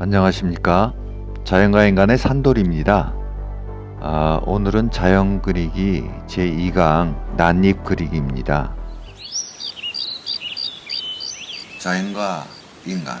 안녕하십니까? 자연과 인간의 산돌입니다. 아, 오늘은 자연 그리기 제2강 난입 그리기입니다. 자연과 인간.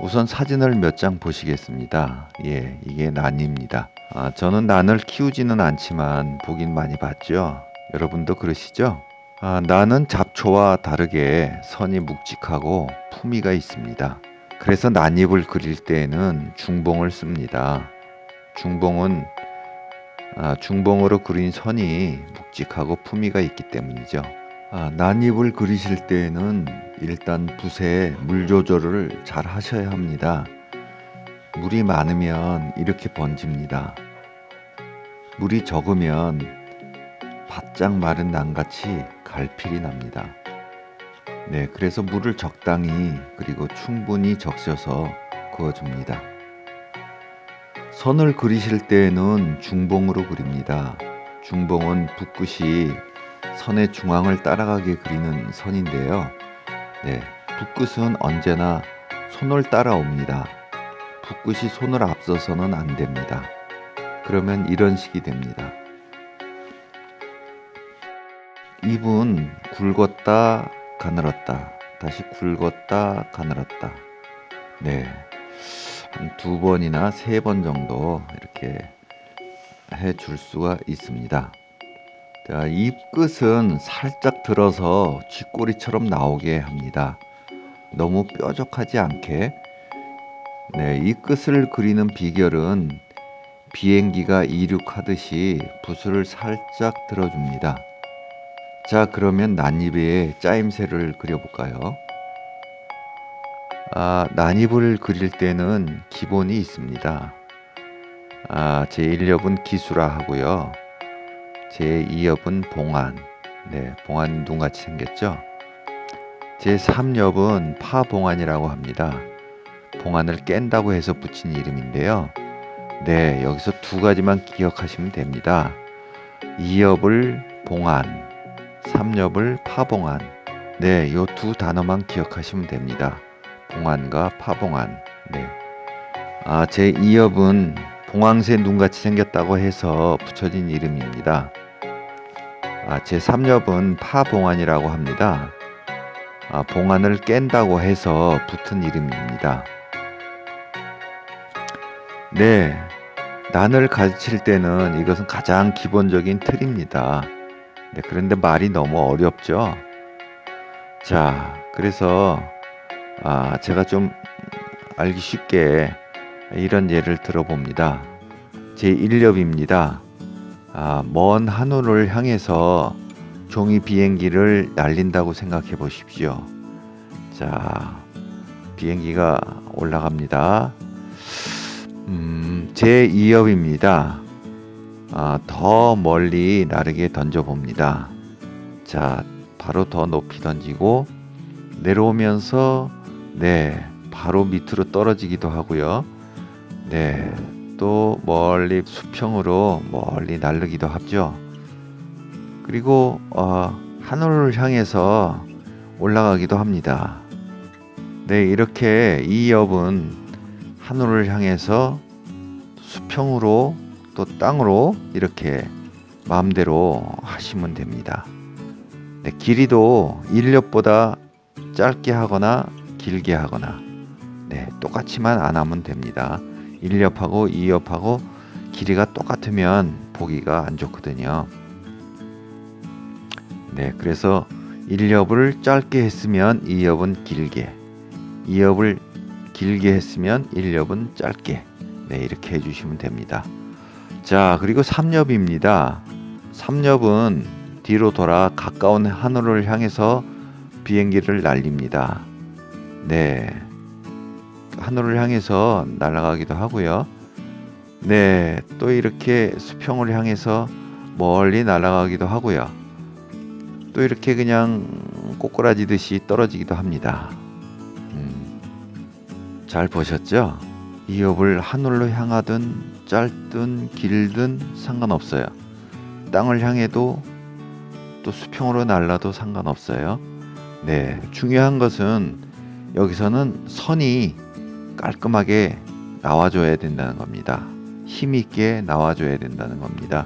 우선 사진을 몇 장 보시겠습니다. 예 이게 난입니다. 아, 저는 난을 키우지는 않지만 보긴 많이 봤죠. 여러분도 그러시죠 아, 나는 잡초와 다르게 선이 묵직하고 품위가 있습니다. 그래서 난입을 그릴 때에는 중봉을 씁니다. 중봉은 아, 중봉으로 그린 선이 묵직하고 품위가 있기 때문이죠. 아, 난입을 그리실 때에는 일단 붓에 물 조절을 잘 하셔야 합니다. 물이 많으면 이렇게 번집니다. 물이 적으면 바짝 마른 난같이 갈필이 납니다. 네, 그래서 물을 적당히 그리고 충분히 적셔서 그어줍니다. 선을 그리실 때에는 중봉으로 그립니다. 중봉은 붓끝이 선의 중앙을 따라가게 그리는 선인데요. 네, 붓끝은 언제나 손을 따라옵니다. 붓끝이 손을 앞서서는 안 됩니다. 그러면 이런 식이 됩니다. 입은 굵었다 가늘었다 다시 굵었다 가늘었다 네. 한 두 번이나 세 번 정도 이렇게 해 줄 수가 있습니다. 자, 입 끝은 살짝 들어서 쥐꼬리처럼 나오게 합니다. 너무 뾰족하지 않게. 네, 이 끝을 그리는 비결은 비행기가 이륙하듯이 붓을 살짝 들어줍니다. 자 그러면 난입에 짜임새를 그려볼까요? 아, 난입을 그릴 때는 기본이 있습니다. 아, 제1엽은 기수라 하고요. 제2엽은 봉안. 네, 봉안 눈같이 생겼죠? 제3엽은 파봉안이라고 합니다. 봉안을 깬다고 해서 붙인 이름인데요. 네, 여기서 두 가지만 기억하시면 됩니다. 2엽을 봉안, 삼엽을 파봉안 네, 요 두 단어만 기억하시면 됩니다. 봉안과 파봉안 네. 아, 제 2엽은 봉황새 눈같이 생겼다고 해서 붙여진 이름입니다. 아, 제 3엽은 파봉안이라고 합니다. 아, 봉안을 깬다고 해서 붙은 이름입니다. 네, 난을 가르칠 때는 이것은 가장 기본적인 틀입니다. 네, 그런데 말이 너무 어렵죠. 자, 그래서 아, 제가 좀 알기 쉽게 이런 예를 들어봅니다. 제 1엽입니다. 아, 먼 하늘을 향해서 종이 비행기를 날린다고 생각해 보십시오. 자, 비행기가 올라갑니다. 음, 제 2엽입니다. 아, 더 멀리 나르게 던져봅니다. 자, 바로 더 높이 던지고 내려오면서 네, 바로 밑으로 떨어지기도 하고요. 네, 또 멀리 수평으로 멀리 날르기도 하죠. 그리고 어, 하늘을 향해서 올라가기도 합니다. 네, 이렇게 이 엽은 하늘을 향해서 수평으로 또 땅으로 이렇게 마음대로 하시면 됩니다. 네, 길이도 1렵보다 짧게 하거나 길게 하거나 네, 똑같이만 안 하면 됩니다. 1렵하고 2엽하고 길이가 똑같으면 보기가 안 좋거든요. 네, 그래서 1엽을 짧게 했으면 2엽은 길게 2엽을 길게 했으면 1엽은 짧게 네, 이렇게 해주시면 됩니다. 자 그리고 3엽입니다. 3엽은 뒤로 돌아 가까운 하늘을 향해서 비행기를 날립니다. 네. 하늘을 향해서 날아가기도 하고요. 네 또 이렇게 수평을 향해서 멀리 날아가기도 하고요. 또 이렇게 그냥 꼬꾸라지듯이 떨어지기도 합니다. 음, 잘 보셨죠? 이 엽을 하늘로 향하든 짧든 길든 상관없어요. 땅을 향해도 또 수평으로 날라도 상관없어요. 네, 중요한 것은 여기서는 선이 깔끔하게 나와줘야 된다는 겁니다. 힘있게 나와줘야 된다는 겁니다.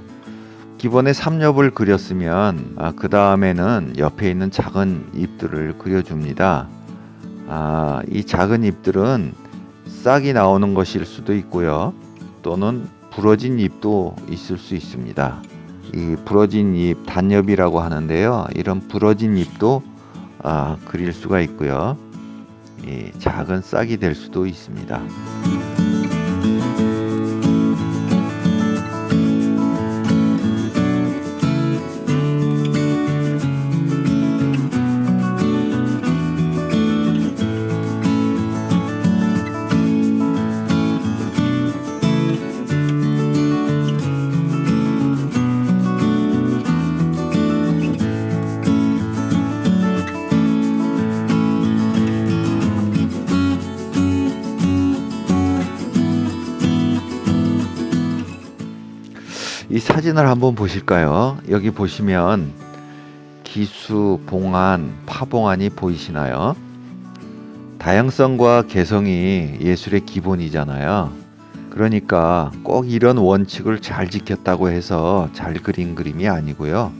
기본에 삼엽을 그렸으면 아, 그 다음에는 옆에 있는 작은 잎들을 그려줍니다. 아, 이 작은 잎들은 싹이 나오는 것일 수도 있고요. 또는 부러진 잎도 있을 수 있습니다. 이 부러진 잎 단엽이라고 하는데요. 이런 부러진 잎도 아, 그릴 수가 있고요. 이 작은 싹이 될 수도 있습니다. 이 사진을 한번 보실까요? 여기 보시면 기수, 봉안, 파봉안이 보이시나요? 다양성과 개성이 예술의 기본이잖아요. 그러니까 꼭 이런 원칙을 잘 지켰다고 해서 잘 그린 그림이 아니고요.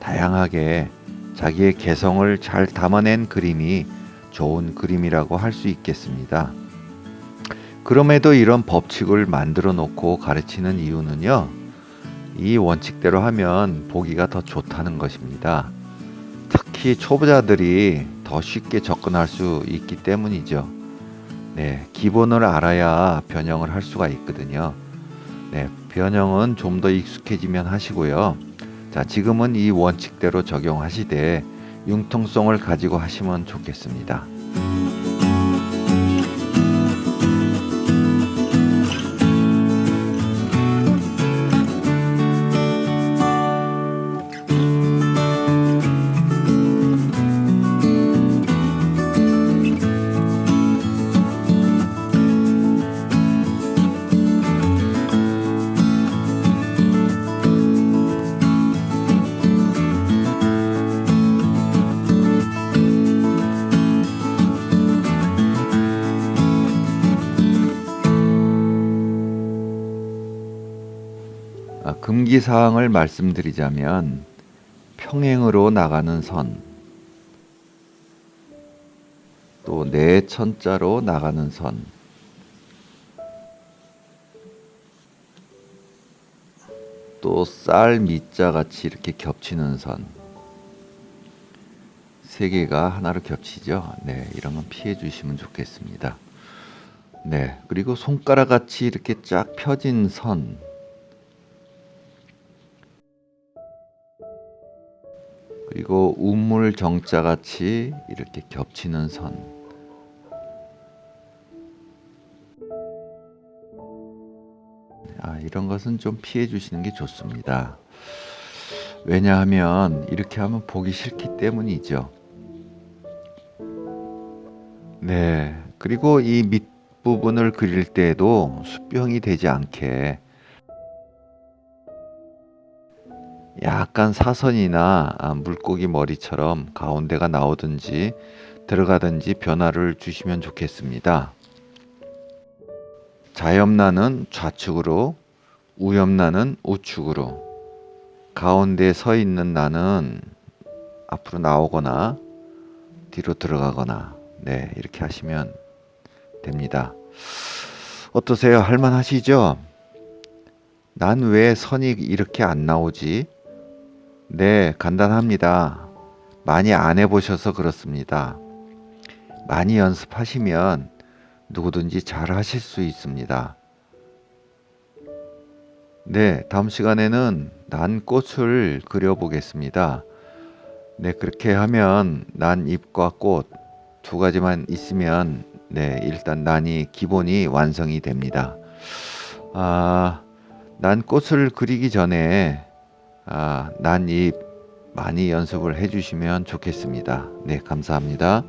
다양하게 자기의 개성을 잘 담아낸 그림이 좋은 그림이라고 할 수 있겠습니다. 그럼에도 이런 법칙을 만들어 놓고 가르치는 이유는요. 이 원칙대로 하면 보기가 더 좋다는 것입니다. 특히 초보자들이 더 쉽게 접근할 수 있기 때문이죠. 네, 기본을 알아야 변형을 할 수가 있거든요. 네, 변형은 좀 더 익숙해지면 하시고요. 자, 지금은 이 원칙대로 적용하시되 융통성을 가지고 하시면 좋겠습니다. 금기 사항을 말씀드리자면 평행으로 나가는 선, 또 내천자로 나가는 선, 또 쌀 밑자 같이 이렇게 겹치는 선, 세 개가 하나로 겹치죠. 네, 이런 건 피해 주시면 좋겠습니다. 네, 그리고 손가락 같이 이렇게 쫙 펴진 선, 그리고 우물 정자 같이 이렇게 겹치는 선. 아, 이런 것은 좀 피해 주시는 게 좋습니다. 왜냐하면 이렇게 하면 보기 싫기 때문이죠. 네. 그리고 이 밑부분을 그릴 때에도 수평이 되지 않게 약간 사선이나 아, 물고기 머리처럼 가운데가 나오든지 들어가든지 변화를 주시면 좋겠습니다. 자염나는 좌측으로, 우염나는 우측으로, 가운데 서 있는 나는 앞으로 나오거나 뒤로 들어가거나, 네, 이렇게 하시면 됩니다. 어떠세요? 할만하시죠? 난 왜 선이 이렇게 안 나오지? 네, 간단합니다. 많이 안 해보셔서 그렇습니다. 많이 연습하시면 누구든지 잘 하실 수 있습니다. 네, 다음 시간에는 난 꽃을 그려보겠습니다. 네, 그렇게 하면 난 잎과 꽃 두 가지만 있으면 네, 일단 난이 기본이 완성이 됩니다. 아, 난 꽃을 그리기 전에 아, 난잎 많이 연습을 해주시면 좋겠습니다. 네, 감사합니다.